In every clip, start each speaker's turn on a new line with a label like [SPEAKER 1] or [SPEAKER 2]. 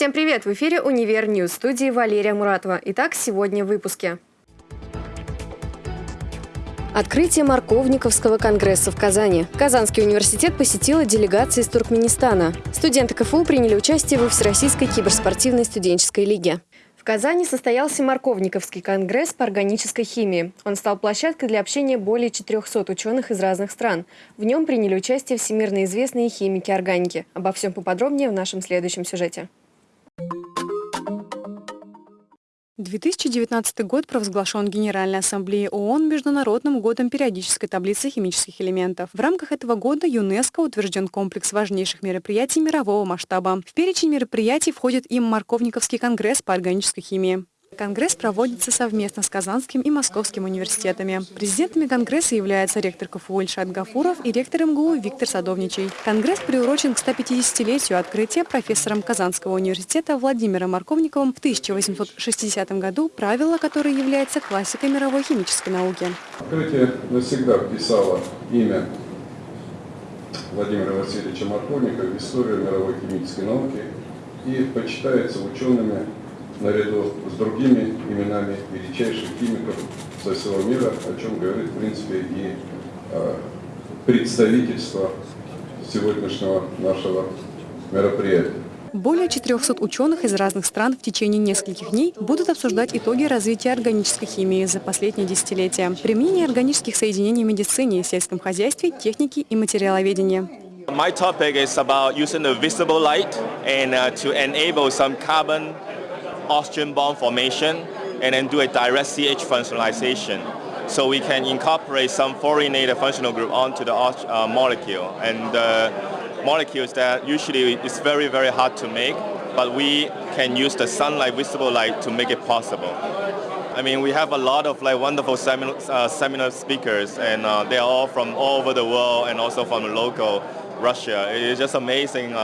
[SPEAKER 1] Всем привет! В эфире «Универ Ньюс» студии Валерия Муратова. Итак, сегодня в выпуске. Открытие Марковниковского конгресса в Казани. Казанский университет посетила делегация из Туркменистана. Студенты КФУ приняли участие во Всероссийской киберспортивной студенческой лиге. В Казани состоялся Марковниковский конгресс по органической химии. Он стал площадкой для общения более 400 ученых из разных стран. В нем приняли участие всемирно известные химики органики. Обо всем поподробнее в нашем следующем сюжете.
[SPEAKER 2] 2019 год провозглашен Генеральной Ассамблеей ООН Международным годом периодической таблицы химических элементов. В рамках этого года ЮНЕСКО утвержден комплекс важнейших мероприятий мирового масштаба. В перечень мероприятий входит и Марковниковский конгресс по органической химии. Конгресс проводится совместно с Казанским и Московским университетами. Президентами Конгресса являются ректор КФУ Ильшат Гафуров и ректор МГУ Виктор Садовничий. Конгресс приурочен к 150-летию открытия профессором Казанского университета Владимиром Марковниковым в 1860 году правила, которое является классикой мировой химической науки.
[SPEAKER 3] Открытие навсегда вписало имя Владимира Васильевича Марковникова в историю мировой химической науки и почитается учеными наряду с другими именами величайших химиков со всего мира, о чем говорит, в принципе, и э, представительство сегодняшнего нашего мероприятия.
[SPEAKER 2] Более 400 ученых из разных стран в течение нескольких дней будут обсуждать итоги развития органической химии за последние десятилетия, применение органических соединений в медицине, сельском хозяйстве, технике и материаловедении.
[SPEAKER 4] My topic is about using the visible light and uh, to enable some carbon oxygen bond formation and then do a direct CH functionalization. So we can incorporate some fluorinated functional group onto the uh, molecule. And the molecules that usually is very, very hard to make, but we can use the sunlight, visible light to make it possible. I mean, we have a lot of like wonderful seminar, uh, seminar speakers, and uh, they are all from all over the world and also from local Russia. It is just amazing uh,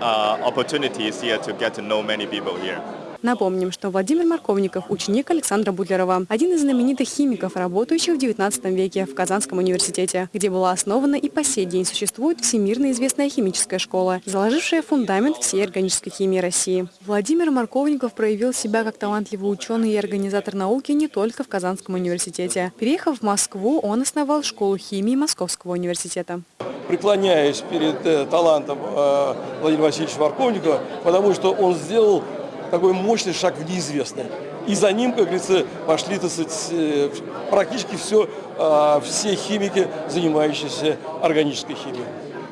[SPEAKER 4] uh opportunities here to get to know many people here.
[SPEAKER 2] Напомним, что Владимир Марковников – ученик Александра Бутлерова, один из знаменитых химиков, работающих в XIX веке в Казанском университете, где была основана и по сей день существует всемирно известная химическая школа, заложившая фундамент всей органической химии России. Владимир Марковников проявил себя как талантливый ученый и организатор науки не только в Казанском университете. Переехав в Москву, он основал школу химии Московского университета
[SPEAKER 5] преклоняюсь перед э, талантом э, Владимира Васильевича Марковникова, потому что он сделал такой мощный шаг в неизвестное. И за ним, как говорится, пошли так сказать, э, практически все, а, все химики, занимающиеся органической химией.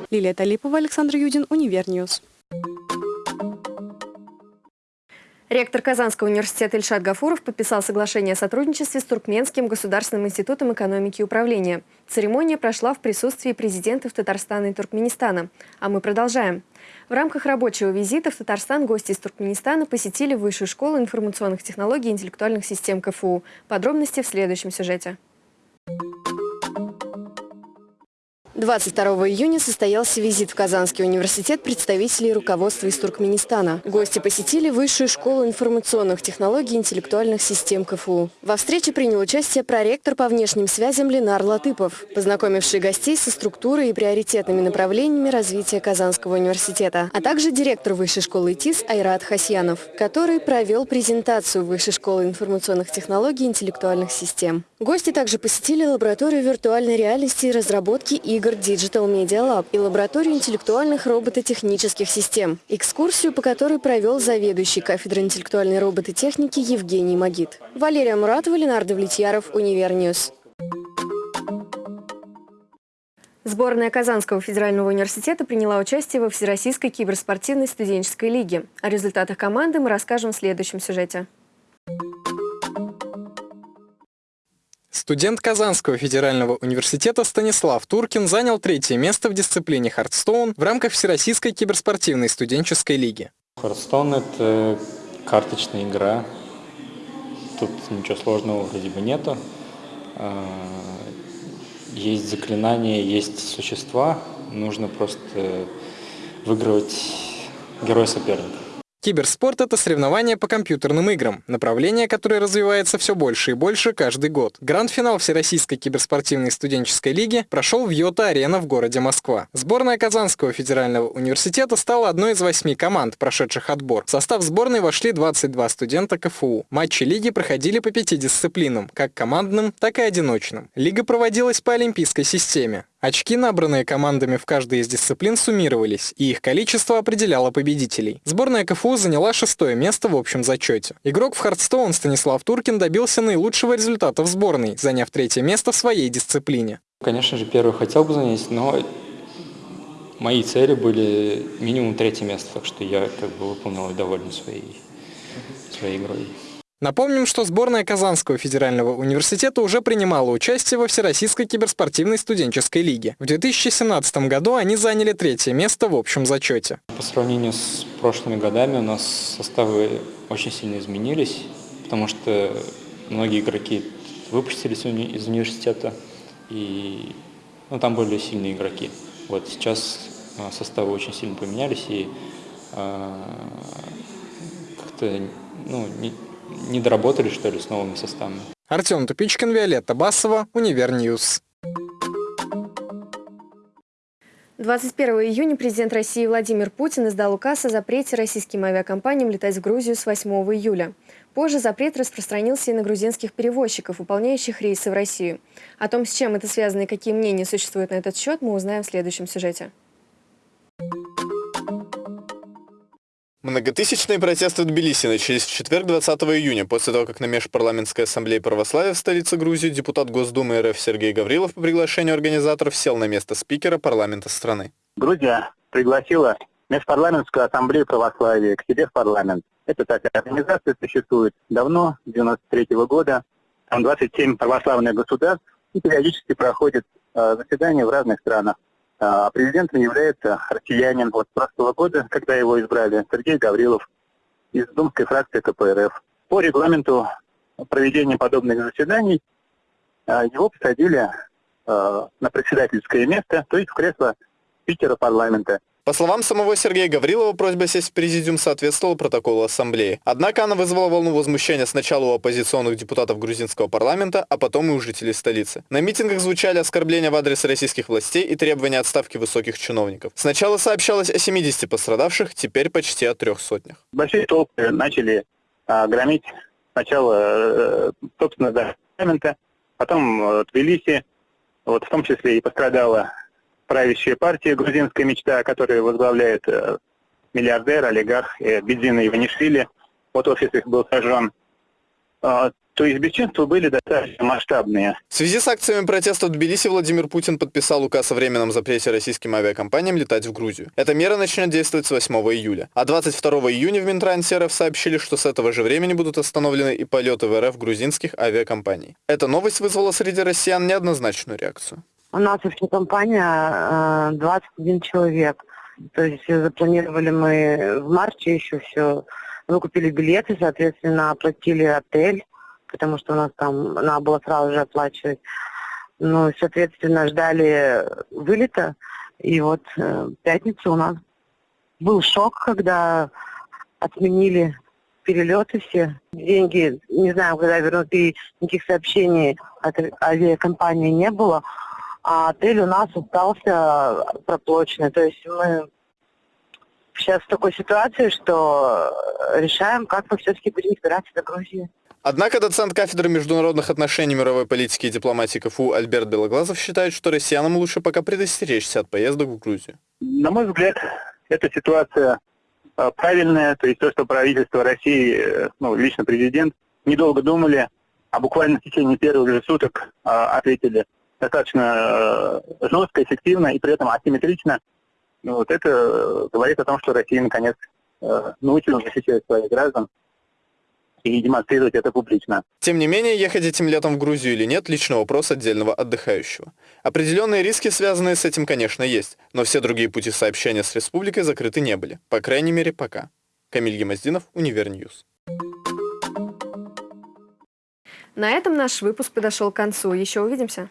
[SPEAKER 2] Лилия Талипова, Александр Юдин, Универньюз.
[SPEAKER 1] Ректор Казанского университета Ильшат Гафуров подписал соглашение о сотрудничестве с Туркменским государственным институтом экономики и управления. Церемония прошла в присутствии президентов Татарстана и Туркменистана. А мы продолжаем. В рамках рабочего визита в Татарстан гости из Туркменистана посетили Высшую школу информационных технологий и интеллектуальных систем КФУ. Подробности в следующем сюжете. 22 июня состоялся визит в Казанский университет представителей руководства из Туркменистана. Гости посетили Высшую школу информационных технологий и интеллектуальных систем КФУ. Во встрече принял участие проректор по внешним связям Ленар Латыпов, познакомивший гостей со структурой и приоритетными направлениями развития Казанского университета, а также директор Высшей школы ТИС Айрат Хасьянов, который провел презентацию Высшей школы информационных технологий и интеллектуальных систем. Гости также посетили лабораторию виртуальной реальности и разработки игр Digital Media Lab и лабораторию интеллектуальных робототехнических систем, экскурсию по которой провел заведующий кафедрой интеллектуальной робототехники Евгений Магид. Валерия Муратова, Ленардо Влетьяров, Универньюз. Сборная Казанского федерального университета приняла участие во Всероссийской киберспортивной студенческой лиге. О результатах команды мы расскажем в следующем сюжете.
[SPEAKER 6] Студент Казанского федерального университета Станислав Туркин занял третье место в дисциплине «Hearthstone» в рамках Всероссийской киберспортивной студенческой лиги.
[SPEAKER 7] «Hearthstone» — это карточная игра. Тут ничего сложного вроде бы нету. А, есть заклинания, есть существа. Нужно просто выигрывать героя соперника.
[SPEAKER 6] Киберспорт — это соревнование по компьютерным играм, направление, которое развивается все больше и больше каждый год. Гранд-финал Всероссийской киберспортивной студенческой лиги прошел в Yota Arena в городе Москва. Сборная Казанского федерального университета стала одной из восьми команд, прошедших отбор. В состав сборной вошли 22 студента КФУ. Матчи лиги проходили по пяти дисциплинам, как командным, так и одиночным. Лига проводилась по олимпийской системе. Очки, набранные командами в каждой из дисциплин, суммировались, и их количество определяло победителей. Сборная КФУ заняла шестое место в общем зачете. Игрок в Хардстоун Станислав Туркин добился наилучшего результата в сборной, заняв третье место в своей дисциплине.
[SPEAKER 7] Конечно же, первый хотел бы занять, но мои цели были минимум третье место, так что я как бы выполнил и доволен своей, своей игрой.
[SPEAKER 6] Напомним, что сборная Казанского федерального университета уже принимала участие во Всероссийской киберспортивной студенческой лиге. В 2017 году они заняли третье место в общем зачете.
[SPEAKER 7] По сравнению с прошлыми годами у нас составы очень сильно изменились, потому что многие игроки выпустились из университета, и ну, там более сильные игроки. Вот сейчас а, составы очень сильно поменялись, и э, как-то ну, не, не доработали, что ли, с новыми составами.
[SPEAKER 6] Артем Тупичкин, Виолетта Басова, Универньюз.
[SPEAKER 1] 21 июня президент России Владимир Путин издал указ о запрете российским авиакомпаниям летать в Грузию с 8 июля. Позже запрет распространился и на грузинских перевозчиков, выполняющих рейсы в Россию. О том, с чем это связано и какие мнения существуют на этот счет, мы узнаем в следующем сюжете.
[SPEAKER 8] Многотысячные протесты в Тбилиси начались в четверг 20 июня, после того, как на Межпарламентской ассамблее православия в столице Грузии депутат Госдумы РФ Сергей Гаврилов по приглашению организаторов сел на место спикера парламента страны.
[SPEAKER 9] Грузия пригласила Межпарламентскую ассамблею православия к себе в парламент. Эта такая организация существует давно, с 93 -го года. Там 27 православных государств и периодически проходят э, заседания в разных странах. А президентом является россиянин от прошлого года, когда его избрали Сергей Гаврилов из Думской фракции КПРФ. По регламенту проведения подобных заседаний а, его посадили а, на председательское место, то есть в кресло спикера парламента.
[SPEAKER 8] По словам самого Сергея Гаврилова, просьба сесть в президиум соответствовала протоколу ассамблеи. Однако она вызвала волну возмущения сначала у оппозиционных депутатов грузинского парламента, а потом и у жителей столицы. На митингах звучали оскорбления в адрес российских властей и требования отставки высоких чиновников. Сначала сообщалось о 70 пострадавших, теперь почти о трех сотнях.
[SPEAKER 9] Большие толпы начали а, громить сначала, э, собственно, до парламента, потом э, Тбилиси, вот в том числе и пострадала правящая партия «Грузинская мечта», которую возглавляет э, миллиардер, олигарх э, Бедзина Иванишвили. Вот офис их был сожжен. А, то есть бесчинства были достаточно масштабные.
[SPEAKER 8] В связи с акциями протеста в Тбилиси Владимир Путин подписал указ о временном запрете российским авиакомпаниям летать в Грузию. Эта мера начнет действовать с 8 июля. А 22 июня в Минтрансе РФ сообщили, что с этого же времени будут остановлены и полеты в РФ грузинских авиакомпаний. Эта новость вызвала среди россиян неоднозначную реакцию.
[SPEAKER 10] У нас вообще компания 21 э, человек. То есть запланировали мы в марте еще все. Мы купили билеты, соответственно, оплатили отель, потому что у нас там надо было сразу же оплачивать. Ну, соответственно, ждали вылета. И вот э, в пятницу у нас был шок, когда отменили перелеты все. Деньги, не знаю, когда вернут, и никаких сообщений от авиакомпании не было а отель у нас остался проплоченный. То есть мы сейчас в такой ситуации, что решаем, как мы все-таки будем добираться до Грузии.
[SPEAKER 8] Однако доцент кафедры международных отношений мировой политики и дипломатии КФУ Альберт Белоглазов считает, что россиянам лучше пока предостеречься от поездок в Грузию.
[SPEAKER 9] На мой взгляд, эта ситуация а, правильная, то есть то, что правительство России, э, ну, лично президент, недолго думали, а буквально в течение первых же суток а, ответили достаточно э, жестко, эффективно и при этом асимметрично, ну, вот это э, говорит о том, что Россия наконец э, научилась защищать своих граждан и демонстрировать это публично.
[SPEAKER 8] Тем не менее, ехать этим летом в Грузию или нет – личный вопрос отдельного отдыхающего. Определенные риски, связанные с этим, конечно, есть, но все другие пути сообщения с республикой закрыты не были. По крайней мере, пока. Камиль Гемоздинов, Универньюз.
[SPEAKER 1] На этом наш выпуск подошел к концу. Еще увидимся.